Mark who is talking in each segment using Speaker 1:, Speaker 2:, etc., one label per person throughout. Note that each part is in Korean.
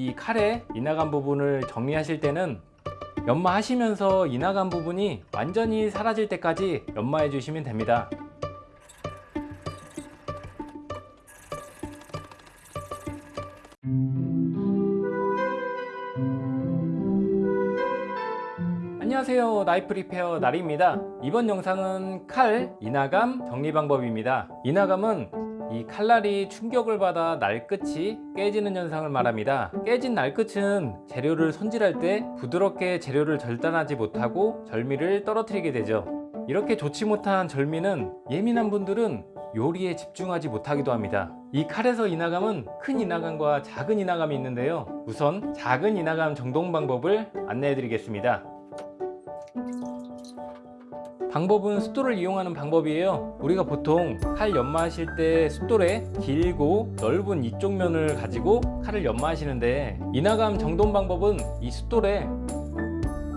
Speaker 1: 이 칼의 이나간 부분을 정리하실 때는 연마 하시면서 이나간 부분이 완전히 사라질 때까지 연마해 주시면 됩니다. 안녕하세요. 나이프 리페어 나리입니다. 이번 영상은 칼 이나감 정리 방법입니다. 이나감은 이 칼날이 충격을 받아 날끝이 깨지는 현상을 말합니다. 깨진 날끝은 재료를 손질할 때 부드럽게 재료를 절단하지 못하고 절미를 떨어뜨리게 되죠. 이렇게 좋지 못한 절미는 예민한 분들은 요리에 집중하지 못하기도 합니다. 이 칼에서 이나감은 큰 이나감과 작은 이나감이 있는데요. 우선 작은 이나감 정동 방법을 안내해 드리겠습니다 방법은 숫돌을 이용하는 방법이에요. 우리가 보통 칼 연마하실 때 숫돌에 길고 넓은 이쪽 면을 가지고 칼을 연마하시는데 이나감 정돈 방법은 이 숫돌의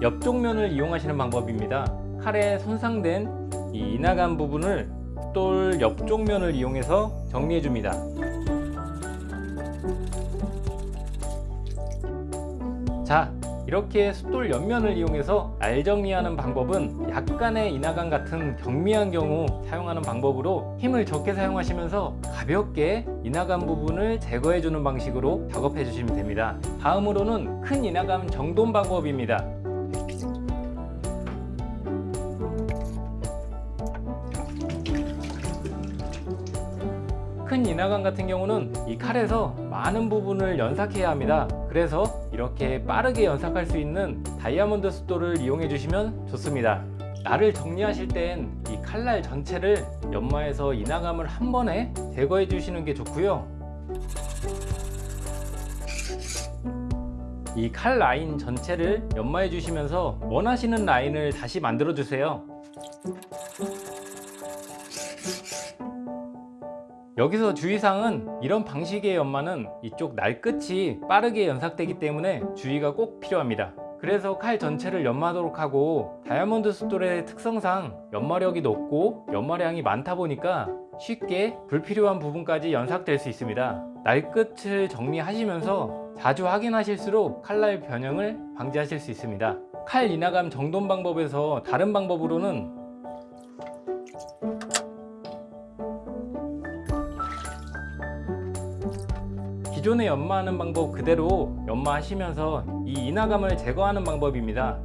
Speaker 1: 옆쪽 면을 이용하시는 방법입니다. 칼에 손상된 이 이나감 부분을 숫돌 옆쪽 면을 이용해서 정리해 줍니다. 자 이렇게 숫돌 옆면을 이용해서 알 정리하는 방법은 약간의 이나감 같은 경미한 경우 사용하는 방법으로 힘을 적게 사용하시면서 가볍게 이나감 부분을 제거해 주는 방식으로 작업해 주시면 됩니다. 다음으로는 큰 이나감 정돈 방법입니다 큰 이나감 같은 경우는 이 칼에서 많은 부분을 연삭해야 합니다. 그래서 이렇게 빠르게 연삭할 수 있는 다이아몬드 숫돌을 이용해 주시면 좋습니다. 날을 정리하실 땐 이 칼날 전체를 연마해서 이나감을 한 번에 제거해 주시는 게 좋고요. 이 칼 라인 전체를 연마해 주시면서 원하시는 라인을 다시 만들어 주세요 여기서 주의사항은 이런 방식의 연마는 이쪽 날 끝이 빠르게 연삭되기 때문에 주의가 꼭 필요합니다. 그래서 칼 전체를 연마하도록 하고 다이아몬드 숫돌의 특성상 연마력이 높고 연마량이 많다 보니까 쉽게 불필요한 부분까지 연삭될 수 있습니다. 날 끝을 정리하시면서 자주 확인하실수록 칼날 변형을 방지하실 수 있습니다. 칼 이나감 정돈 방법에서 다른 방법으로는 기존에 연마하는 방법 그대로 연마하시면서 이 이나감을 제거하는 방법입니다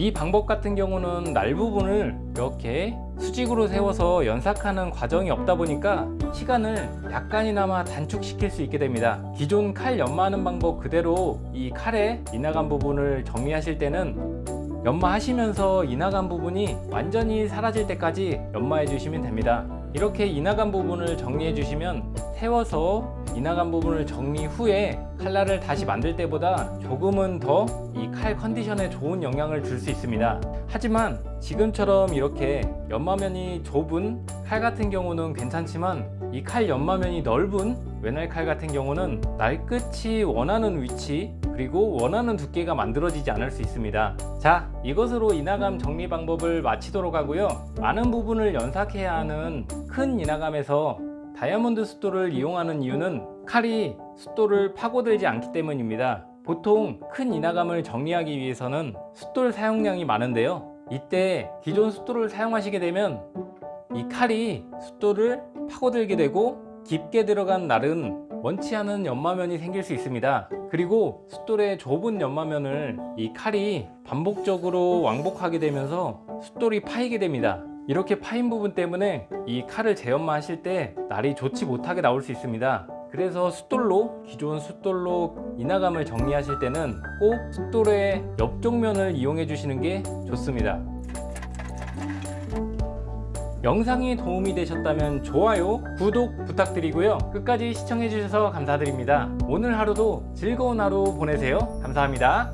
Speaker 1: 이 방법 같은 경우는 날 부분을 이렇게 수직으로 세워서 연삭하는 과정이 없다 보니까 시간을 약간이나마 단축시킬 수 있게 됩니다. 기존 칼 연마하는 방법 그대로 이 칼의 이나간 부분을 정리하실 때는 연마하시면서 이나간 부분이 완전히 사라질 때까지 연마해 주시면 됩니다 이렇게 이나간 부분을 정리해 주시면 세워서 이나간 부분을 정리 후에 칼날을 다시 만들 때보다 조금은 더 이 칼 컨디션에 좋은 영향을 줄 수 있습니다. 하지만 지금처럼 이렇게 연마면이 좁은 칼 같은 경우는 괜찮지만 이 칼 연마면이 넓은 외날 칼 같은 경우는 날끝이 원하는 위치 그리고 원하는 두께가 만들어지지 않을 수 있습니다. 자 이것으로 이나감 정리 방법을 마치도록 하고요. 많은 부분을 연삭해야 하는 큰 이나감에서 다이아몬드 숫돌을 이용하는 이유는 칼이 숫돌을 파고들지 않기 때문입니다. 보통 큰 이나감을 정리하기 위해서는 숫돌 사용량이 많은데요. 이때 기존 숫돌을 사용하시게 되면 이 칼이 숫돌을 파고들게 되고 깊게 들어간 날은 원치 않은 연마면이 생길 수 있습니다. 그리고 숫돌의 좁은 연마면을 이 칼이 반복적으로 왕복하게 되면서 숫돌이 파이게 됩니다. 이렇게 파인 부분 때문에 이 칼을 재연마 하실 때 날이 좋지 못하게 나올 수 있습니다. 그래서 숫돌로 기존 숫돌로 이나감을 정리하실 때는 꼭 숫돌의 옆쪽 면을 이용해 주시는 게 좋습니다 영상이 도움이 되셨다면 좋아요, 구독 부탁드리고요. 끝까지 시청해 주셔서 감사드립니다. 오늘 하루도 즐거운 하루 보내세요. 감사합니다.